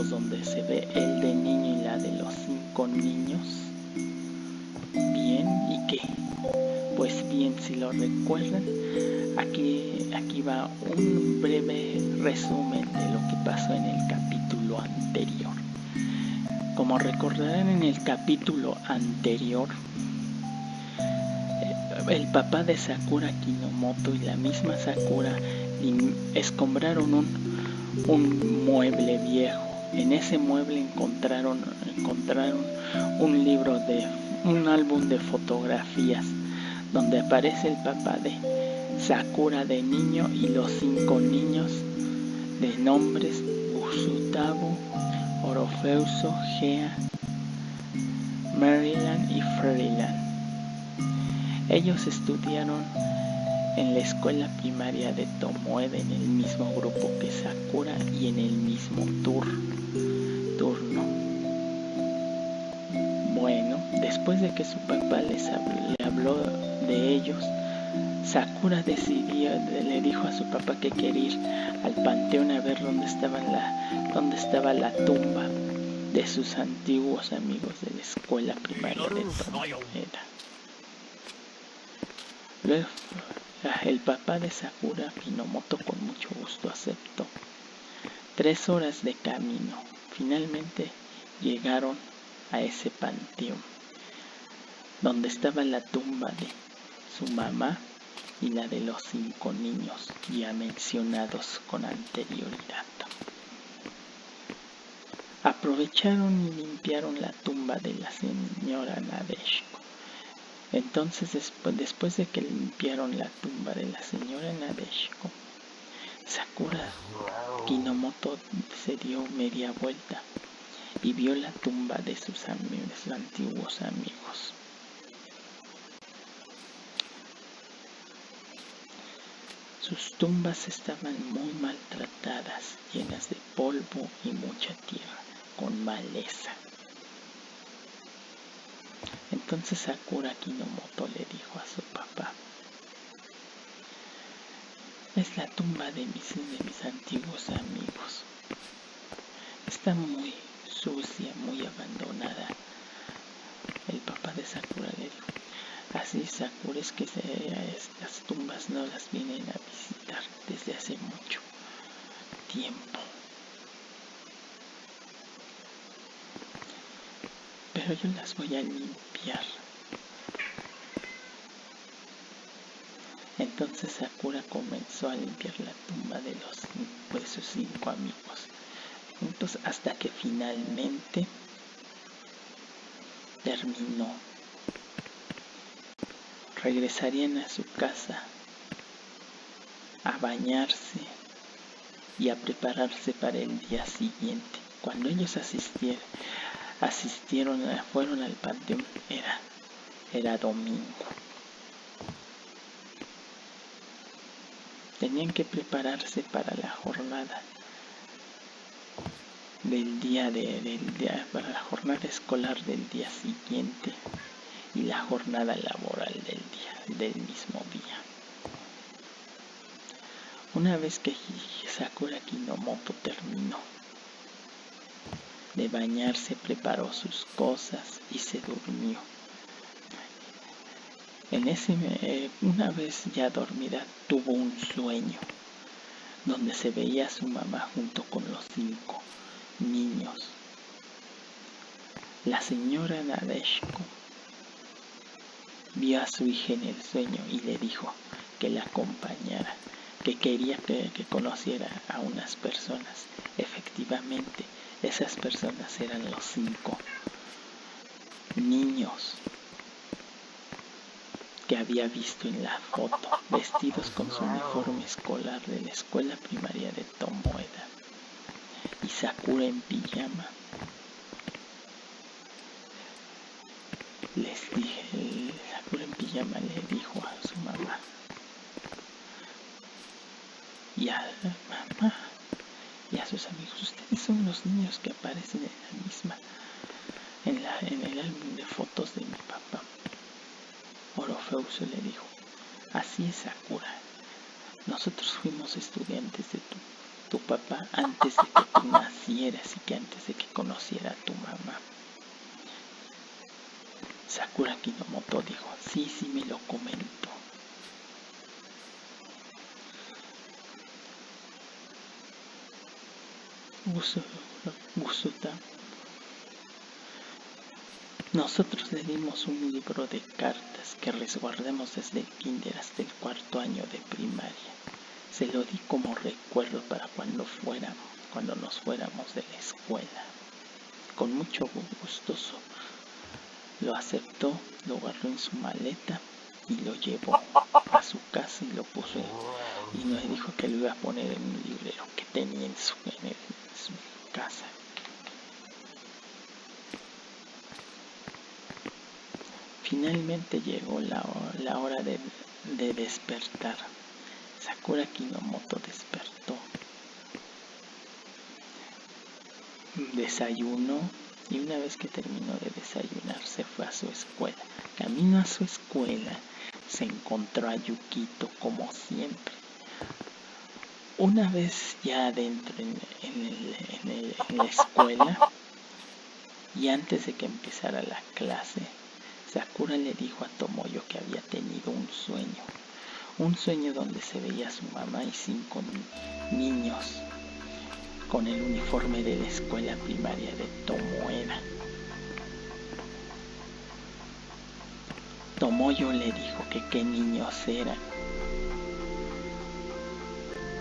donde se ve el de niño y la de los cinco niños. Bien, ¿y qué? Pues bien, si lo recuerdan, aquí, aquí va un breve resumen de lo que pasó en el capítulo anterior. Como recordarán en el capítulo anterior, el papá de Sakura Kinomoto y la misma Sakura escombraron un, un mueble viejo. En ese mueble encontraron, encontraron un libro de un álbum de fotografías donde aparece el papá de Sakura de niño y los cinco niños de nombres Usutabo, Orofeuso, Gea, Maryland y Freeland. Ellos estudiaron en la escuela primaria de Tomoe en el mismo grupo que Sakura y en el mismo turno. Bueno, después de que su papá les le habló de ellos, Sakura decidió, le dijo a su papá que quería ir al panteón a ver dónde estaba la, dónde estaba la tumba de sus antiguos amigos de la escuela primaria de Tomoe. Luego, el papá de Sakura Kinomoto con mucho gusto aceptó. Tres horas de camino. Finalmente llegaron a ese panteón, donde estaba la tumba de su mamá y la de los cinco niños ya mencionados con anterioridad. Aprovecharon y limpiaron la tumba de la señora Nadeshko entonces, después, de que limpiaron la tumba de la señora Nadeshko, Sakura Kinomoto se dio media vuelta y vio la tumba de sus, antiguos amigos. Sus tumbas estaban muy maltratadas, llenas de polvo y mucha tierra, con maleza. Entonces Sakura Kinomoto le dijo a su papá, es la tumba de mis, de mis antiguos amigos. Está muy sucia, muy abandonada. El papá de Sakura le dijo, así Sakura es que estas tumbas no las vienen a visitar desde hace mucho tiempo. Pero yo las voy a limpiar entonces Sakura comenzó a limpiar la tumba de, los, de sus cinco amigos, juntos hasta que finalmente terminó. Regresarían a su casa a bañarse y a prepararse para el día siguiente. Cuando ellos asistieron, asistieron, fueron al panteón, era, era domingo. Tenían que prepararse para la jornada del día de, para la jornada escolar del día siguiente y la jornada laboral del día, del mismo día. Una vez que Sakura Kinomoto terminó de bañarse preparó sus cosas y se durmió. En ese, eh, una vez ya dormida, tuvo un sueño donde se veía a su mamá junto con los cinco niños. La señora Nadeshko vio a su hija en el sueño y le dijo que la acompañara, que quería que conociera a unas personas. Efectivamente, esas personas eran los cinco niños que había visto en la foto, vestidos con su uniforme escolar de la escuela primaria de Tomoeda y Sakura en pijama. Les dije, Sakura en pijama le dijo a su mamá, ya mamá, y a sus amigos. Ustedes son los niños que aparecen en la misma, en, la, en el álbum de fotos de mi papá. Orofeuso le dijo, así es Sakura. Nosotros fuimos estudiantes de tu tu papá antes de que tú nacieras y que antes de que conociera a tu mamá. Sakura Kinomoto dijo, sí, sí me lo comentó. Gusuta. Nosotros le dimos un libro de cartas que resguardemos desde el kinder hasta el cuarto año de primaria. Se lo di como recuerdo para cuando fuéramos, cuando nos fuéramos de la escuela. Con mucho gustoso lo aceptó, lo agarró en su maleta y lo llevó a su casa y lo puso y nos dijo que lo iba a poner en un librero que tenía en su, casa. Finalmente llegó la, hora de, de despertar. Sakura Kinomoto despertó. Desayunó y una vez que terminó de desayunar se fue a su escuela. Camino a su escuela se encontró a Yukito como siempre. Una vez ya adentro en, la escuela y antes de que empezara la clase, Le dijo a Tomoyo que había tenido un sueño. Un sueño donde se veía a su mamá y cinco niños con el uniforme de la escuela primaria de Tomoeda. Tomoyo le dijo que qué niños eran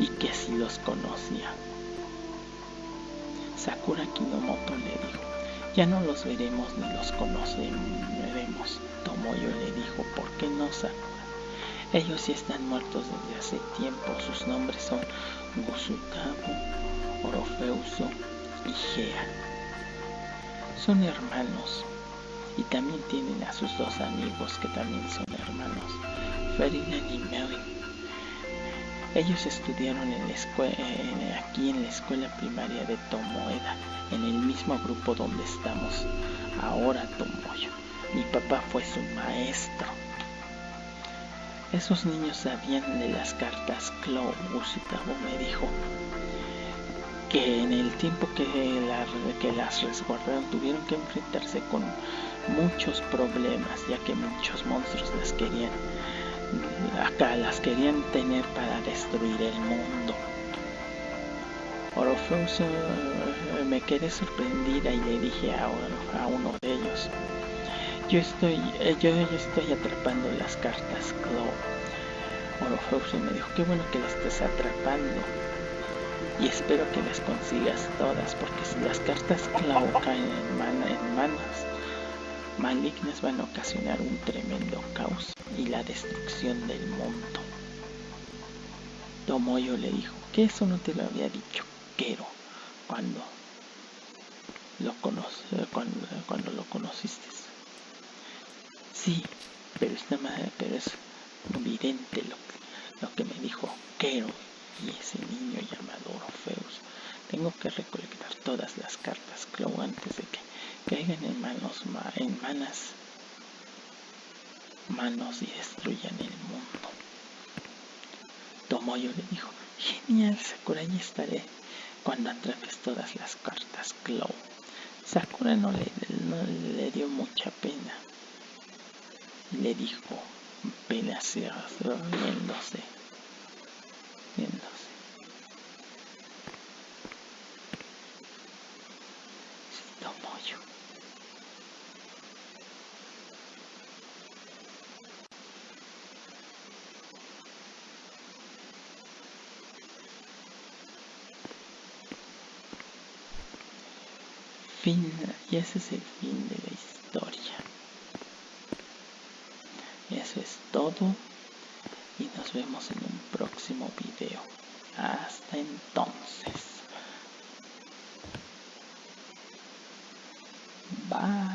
y que si los conocía. Sakura Kinomoto le dijo, ya no los veremos ni los conoceremos. Tomoyo le dijo, ¿por qué no Sakura? Ellos ya están muertos desde hace tiempo, sus nombres son Gusutamo, Orofeuso y Gea. Son hermanos y también tienen a sus dos amigos que también son hermanos, Ferdinand y Melin. Ellos estudiaron aquí en la escuela primaria de Tomoeda, en el mismo grupo donde estamos ahora Tomoyo. Mi papá fue su maestro. Esos niños sabían de las cartas Clow, Usitabo me dijo, que en el tiempo que, que las resguardaron tuvieron que enfrentarse con muchos problemas, ya que muchos monstruos las querían, acá las querían tener para destruir el mundo. Orofeus eh, me quedé sorprendida y le dije a, uno de ellos, yo estoy, eh, yo, estoy atrapando las cartas Claw. Orofeus me dijo, qué bueno que las estés atrapando y espero que las consigas todas porque si las cartas clavo caen en, manos malignas van a ocasionar un tremendo caos y la destrucción del mundo. Tomoyo le dijo que eso no te lo había dicho Kero cuando lo lo conociste. Sí, pero, está pero es evidente lo, que me dijo Kero y ese niño llamado Orfeus. Tengo que recolectar todas las cartas Clow antes de que caigan en manos en manas manos y destruyan el mundo. Tomoyo le dijo, genial Sakura, ya estaré cuando atrapes todas las cartas Clow. Sakura no le, no le dio mucha pena. Le dijo, pena riéndose. fin, y ese es el fin de la historia. Eso es todo y nos vemos en un próximo video. Hasta entonces. Bye.